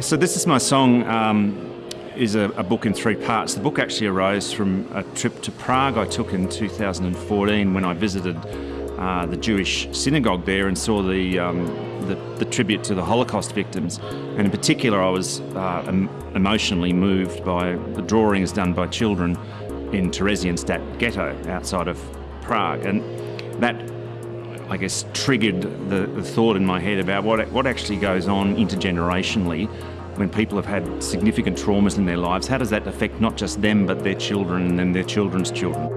So this is my song. Um, is a, a, book in three parts. The book actually arose from a trip to Prague I took in 2014 when I visited uh, the Jewish synagogue there and saw the, um, the, the tribute to the Holocaust victims. And in particular, I was uh, emotionally moved by the drawings done by children in Theresienstadt ghetto outside of Prague, and that I guess, triggered the, the, thought in my head about what, what actually goes on intergenerationally when people have had significant traumas in their lives. How does that affect not just them, but their children and their children's children?